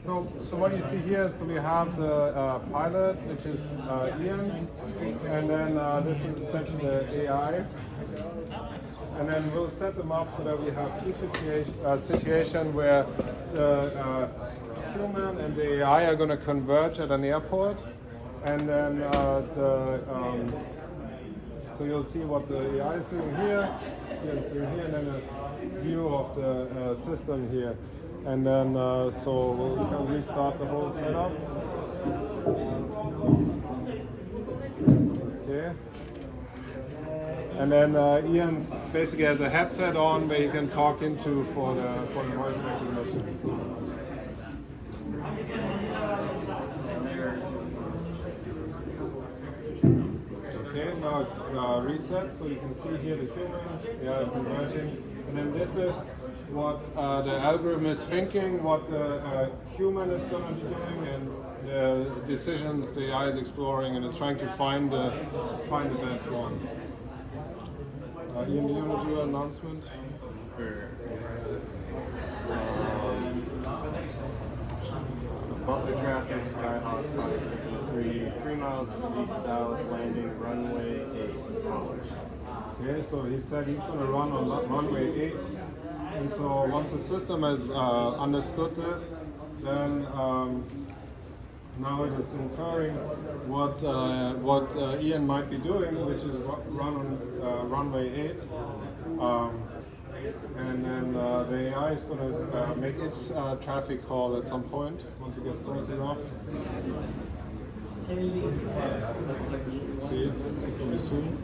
So, so what you see here so we have the uh, pilot, which is uh, Ian, and then uh, this is essentially the AI. And then we'll set them up so that we have two situations uh, situation where the uh, human and the AI are going to converge at an airport, and then uh, the um, so you'll see what the AI is doing here, Ian is doing here, and then a view of the uh, system here. And then, uh, so we'll kind of restart the whole setup. Okay. And then uh, Ian basically has a headset on where he can talk into for the for the voice recognition. Okay, now it's uh, reset, so you can see here the human, yeah, converging. And then this is what uh, the algorithm is thinking, what the uh, human is going to be doing, and the decisions the AI is exploring, and is trying to find the find the best one. Uh, Ian, do you want to do an announcement? Um, Butler traffic, Skyhawk 573, three miles to the south, landing runway 8. Okay, so he said he's going to run on runway 8. And so once the system has uh, understood this, then um, now it is inferring what uh, what uh, Ian might be doing, which is run on uh, runway 8. Um, and then uh, the AI is going to uh, make its traffic call at some point once it gets close enough. See it? We zoom?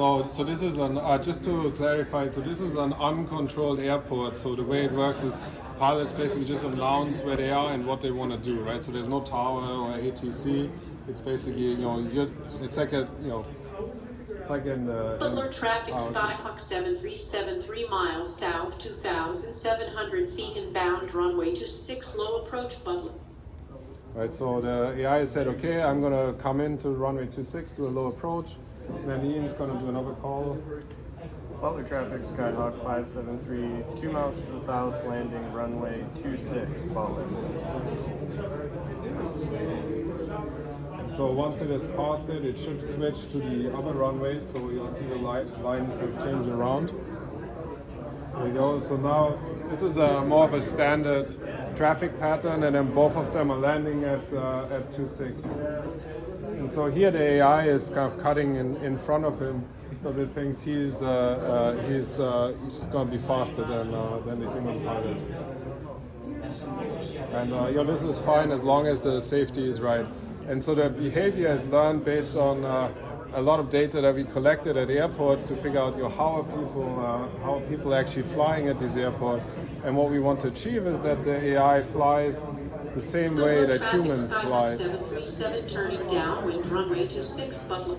So, so this is an, uh, just to clarify, so this is an uncontrolled airport. So the way it works is pilots basically just announce where they are and what they want to do, right? So there's no tower or ATC. It's basically, you know, you're, it's like a, you know, it's like in the... Butler in- traffic oh. Skyhawk 7373 miles south, 2,700 feet inbound, runway to 6 low approach Butler. Right, so the AI said, okay, I'm going to come into runway 26, do a low approach. Then Ian's going to do another call. Butler traffic, Skyhawk 573, two miles to the south, landing runway 26, Butler. And so once it has passed it, it should switch to the other runway. So you'll see the light, line change around. There you go. So now this is a more of a standard traffic pattern, and then both of them are landing at uh, at 26. So here the AI is kind of cutting in, in front of him because it thinks he's uh, uh, he's uh, he's going to be faster than uh, than the human pilot. And uh, you know, this is fine as long as the safety is right. And so the behavior is learned based on uh, a lot of data that we collected at airports to figure out you know, how are people uh, how are people actually flying at this airport. And what we want to achieve is that the AI flies the same way that humans fly. 737 turning downwind, runway 26, Butler.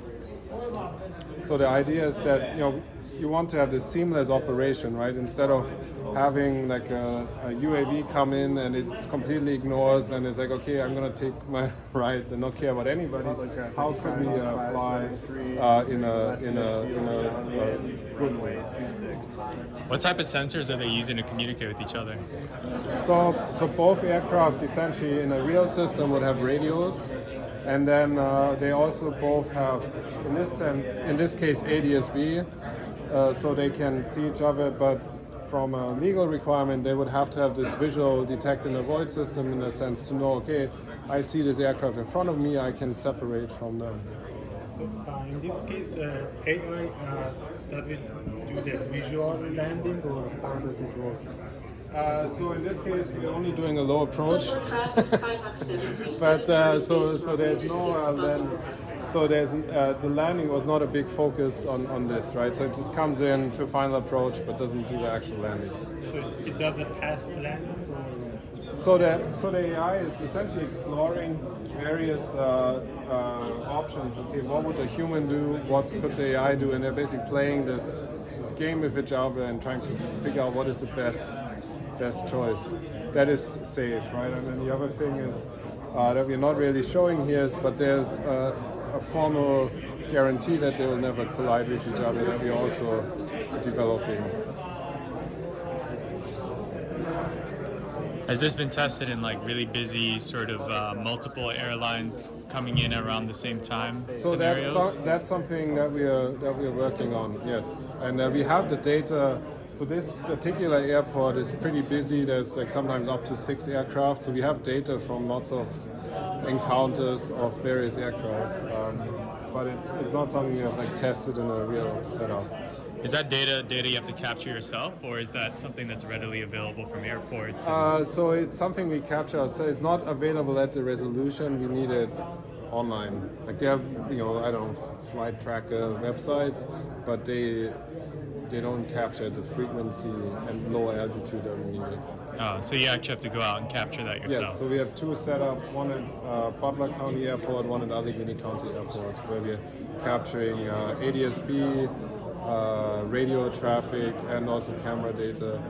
So the idea is that you know you want to have this seamless operation, right? Instead of having like a, a UAV come in and it completely ignores and it's like, okay, I'm gonna take my right and not care about anybody. How could we uh, fly uh, in a in a in a uh, good way? What type of sensors are they using to communicate with each other? So, so both aircraft essentially in a real system would have radios, and then uh, they also both have, in this sense, in this case, ADSB, uh, so they can see each other. But from a legal requirement, they would have to have this visual detect and avoid system in a sense to know, okay, I see this aircraft in front of me, I can separate from them. So uh, in this case, uh, AI uh, does it do the visual landing or how does it work? Uh, so in this case, we're only doing a low approach. Butler traffic Skyhawk 737 but uh, so so there's no 26, uh, Butler. So there's uh, the landing was not a big focus on on this right? So it just comes in to final approach but doesn't do the actual landing So it doesn't pass landing so the so the AI is essentially exploring various uh, uh, options. Okay what would a human do? What could the AI do? And they're basically playing this game with each other and trying to figure out what is the best best choice that is safe right? And then the other thing is uh, that we're not really showing here is but there's uh, a formal guarantee that they will never collide with each other that we're also developing Has this been tested in like really busy, sort of uh, multiple airlines coming in around the same time So that's, scenarios? so, that's something that we are that we are working on. Yes, and uh, we have the data. So this particular airport is pretty busy. There's like sometimes up to six aircraft. So we have data from lots of encounters of various aircraft. Um, but it's it's not something we have like tested in a real setup. Is that data data you have to capture yourself, or is that something that's readily available from airports? Uh, so it's something we capture. So it's not available at the resolution. We need it online. Like they have, you know, I don't know, flight tracker websites, but they they don't capture the frequency and low altitude that we need it. Oh, so you actually have to go out and capture that yourself. Yes. So we have two setups: one at uh, Butler County Airport, one at Allegheny County Airport, where we're capturing uh, ADSB, uh, radio traffic, and also camera data.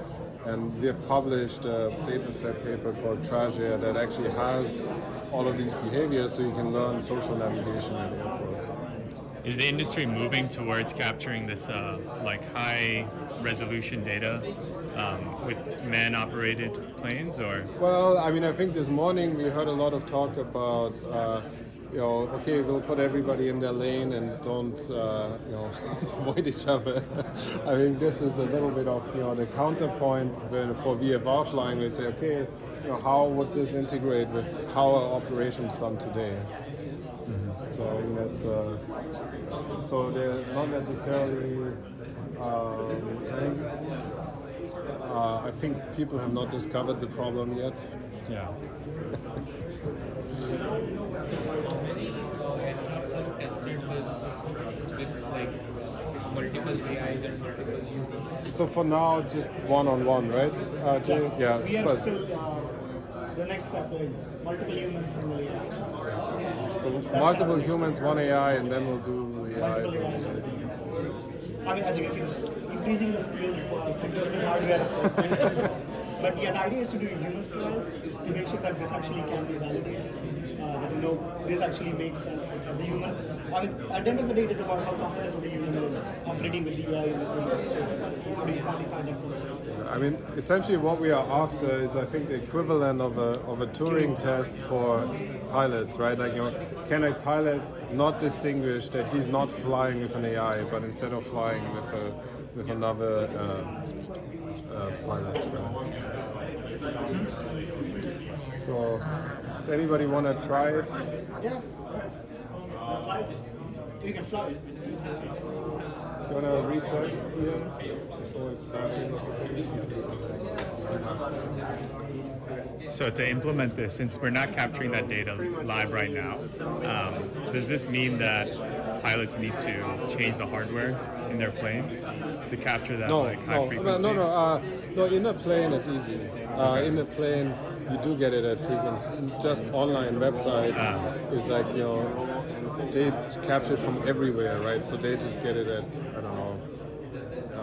And we have published a data set paper called TrajAir that actually has all of these behaviors, so you can learn social navigation at airports. Is the industry moving towards capturing this uh, like high resolution data um, with man-operated planes, or Well, I mean, I think this morning we heard a lot of talk about, uh, you know, okay, we'll put everybody in their lane and don't, uh, you know, avoid each other. I think this is a little bit of, you know, the counterpoint for VFR flying. We say, okay, you know, how would this integrate with how are operations done today? So I think that's, uh, so they're not necessarily. Uh, I think people have not discovered the problem yet. yeah? aircraft have tested this with like multiple AIs and multiple humans. So for now, just one on one, right? Uh, Jay? Yeah, We are still, uh, the next step is multiple humans, single AI. so that's multiple kind of humans, one AI, and then we'll do AI. I mean, as you can see, this increasing the scale for significant hardware. but yeah, the idea is to do human trials to make sure that this actually can be validated. Uh, that you know this actually makes sense. The human, I mean, at the end of the day, it's about how comfortable the human is operating with the AI in so how do you quantify that? I mean, essentially, what we are after is, I think, the equivalent of a of a Turing test for pilots, right? Like, you know, can a pilot not distinguish that he's not flying with an AI, but instead of flying with a with another uh, uh, pilot? Right? So, does anybody want to try it? Yeah. You can fly. You want to reset here before it's crashes or something? So to implement this, since we're not capturing that data live right now, um, does this mean that pilots need to change the hardware in their planes to capture that No, like high no, no, frequency? no, no, uh, no. In the plane, it's easy. Uh, In the plane, you do get it at frequency. Just online websites Ah. is like you know, they capture it from everywhere, right? So they just get it at I don't know,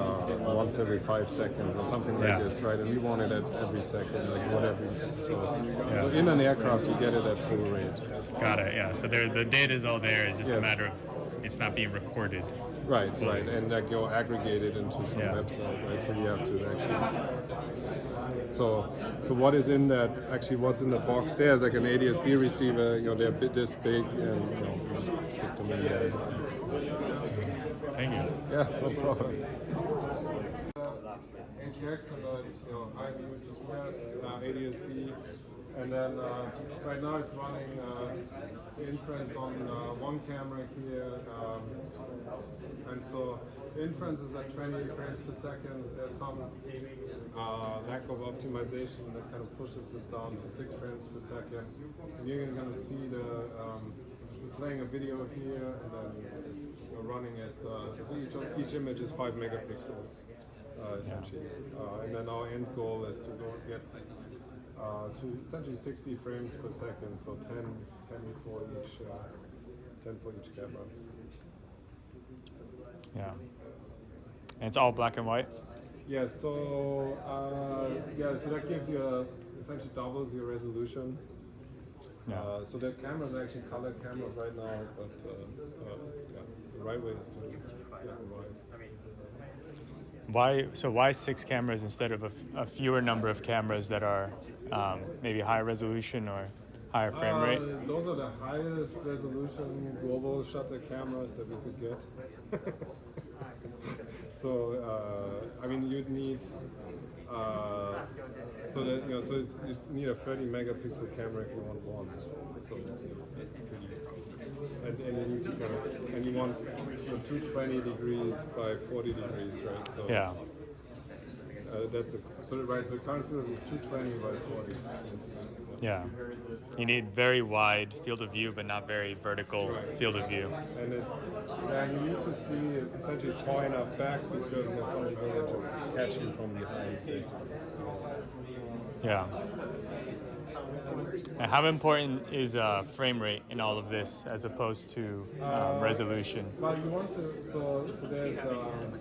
uh, once every five seconds or something like Yeah. this, right? And we want it at every second, like whatever. So, so in an aircraft, you get it at full rate. Got it. Yeah. So there, the data is all there. It's just a matter of it's not being recorded. Right, right, and like you're aggregated into some Yeah. website, right? So you have to actually. So, so what is in that? Actually, what's in the box there is like an ADSB receiver. You know, they're a bit this big, and you know, you stick them in there. Thank you. Yeah, no problem. HX and then you know high GPS, uh, ADSB, and then uh, right now it's running uh, inference on uh, one camera here, um, and so inference is at 20 frames per second. There's some uh, lack of optimization that kind of pushes this down to six frames per second. And you're going to see the um, playing a video here, and then it's know, running at uh, so each, each image is five megapixels uh, essentially. Uh, and then our end goal is to go get uh, to essentially 60 frames per second, so 10, 10 for each, uh, 10 for each camera. Yeah. And it's all black and white. Yeah, so uh, yeah, so that gives you a, essentially doubles your resolution. Yeah. Uh, so the cameras are actually color cameras right now, but uh, uh, yeah, the right way is to black and white. Why? So why six cameras instead of a fewer number of cameras that are um, maybe higher resolution or higher frame rate? Uh, those are the highest resolution global shutter cameras that we could get. so uh, I mean, you'd need uh, so that you know, so it's, you need a 30 megapixel camera if you want one. So it's pretty. And, and you need to kind of, and you want you know, 220 degrees by 40 degrees, right? So Yeah. uh, that's a so right. So current field is 220 by 40. Yeah. You need very wide field of view, but not very vertical Right. field of view. And it's yeah, you need to see essentially far enough back because know, somebody will to catch you from behind, basically. Yeah. And how important is uh, frame rate in all of this as opposed to um, resolution? Well, you want to so so there's um,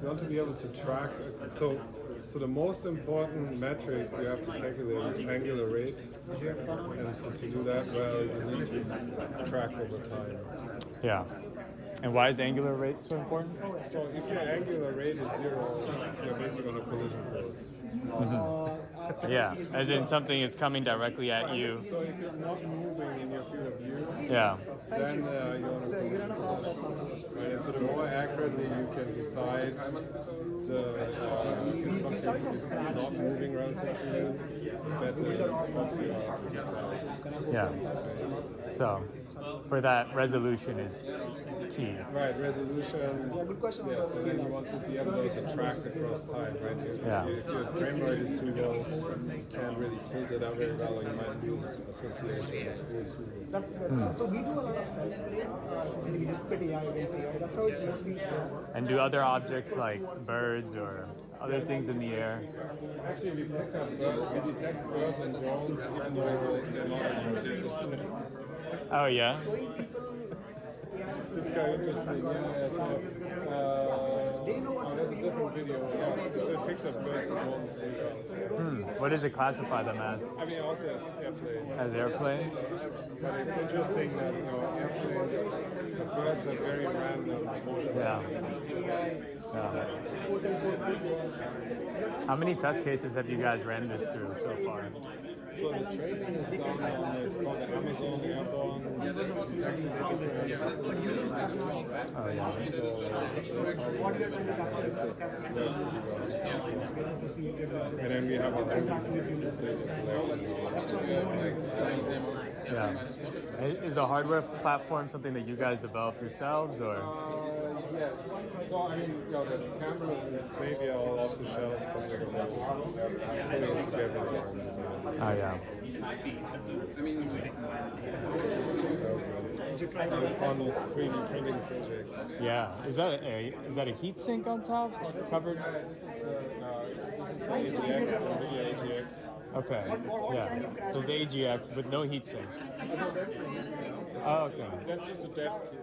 you want to be able to track. So so the most important metric you have to calculate is angular rate, and so to do that well, you need to track over time. Yeah. And why is angular rate so important? So if your angular rate is zero, you're basically on a collision course. Yeah. As in something is coming directly at you. So if it's not moving in your field of view, Yeah. then uh, you're on a collision course. Right? And so the more accurately you can decide the, uh, if something is not moving relative to you, the better off you are to decide. Yeah. So for that, resolution is key. Right, resolution. Yeah, good question. Yes, and then you want to be able to track across time, right? If, Yeah. if your frame rate is too low, you can't really filter that very well, or you might lose association with rules. That's, that's so we do a lot of self-play, uh, we just put AI against AI. That's how it mostly works. And do other objects like birds or other things in the air? Actually, we pick up birds, we detect birds and drones, even though they're not in our data set. Oh yeah. It's kind of interesting. Yeah, yeah. So, uh, oh, that's a different video. Yeah, so it picks up birds and drones pretty well. What does it classify them as? I mean, also as airplanes. As airplanes? But it's interesting that you know airplanes, the birds are very random. Yeah. Yeah. How many test cases have you guys ran this through so far? So the training is done on it's called the Amazon Airborne Detection Data Center. Oh yeah. So, so that's how we it just worked. And then we have our own collection. Yeah. Is the hardware platform something that you guys developed yourselves or? Yes. So I mean, you know, the cameras in Xavier are all off the shelf, but we're going to put it together as our own. Oh yeah. That was a fun 3D printing project. Yeah. Is that a is that a heat sink on top covered? This is the, uh, this is the AGX, the NVIDIA AGX. Okay. Yeah. So the AGX but no heat sink. Oh okay. That's just a dev kit.